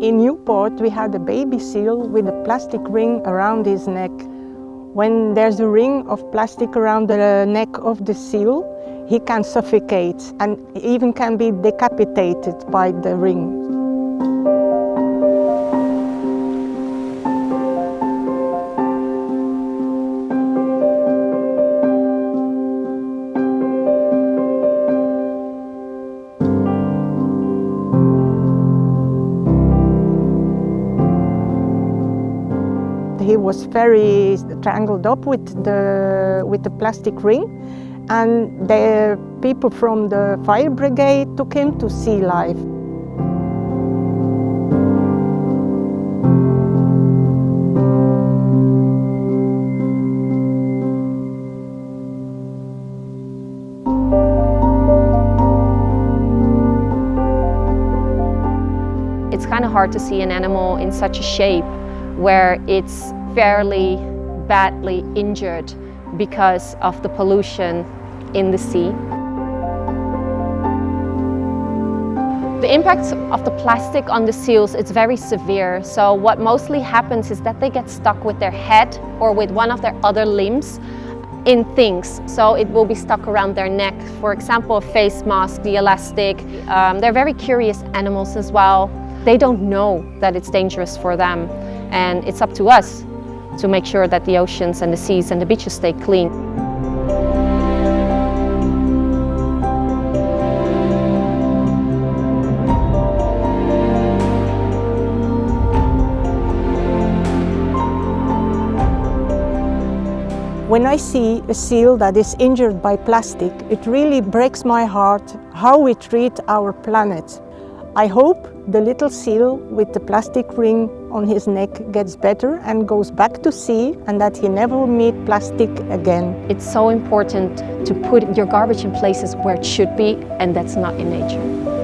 In Newport, we had a baby seal with a plastic ring around his neck. When there's a ring of plastic around the neck of the seal, he can suffocate and even can be decapitated by the ring. He was very tangled up with the, with the plastic ring and the people from the fire brigade took him to sea life. It's kind of hard to see an animal in such a shape where it's fairly badly injured because of the pollution in the sea. The impact of the plastic on the seals is very severe. So what mostly happens is that they get stuck with their head or with one of their other limbs in things. So it will be stuck around their neck. For example, a face mask, the elastic. Um, they're very curious animals as well. They don't know that it's dangerous for them. And it's up to us to make sure that the oceans and the seas and the beaches stay clean. When I see a seal that is injured by plastic, it really breaks my heart how we treat our planet. I hope the little seal with the plastic ring on his neck gets better and goes back to sea and that he never meet plastic again. It's so important to put your garbage in places where it should be and that's not in nature.